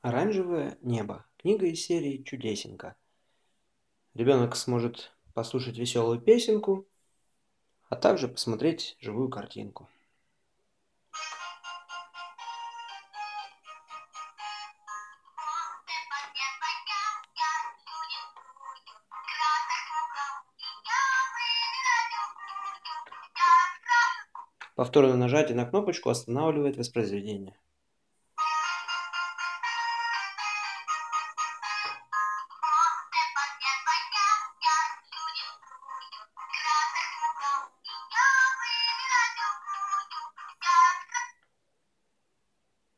Оранжевое небо. Книга из серии «Чудесенька». Ребенок сможет послушать веселую песенку, а также посмотреть живую картинку. Повторное нажатие на кнопочку останавливает воспроизведение.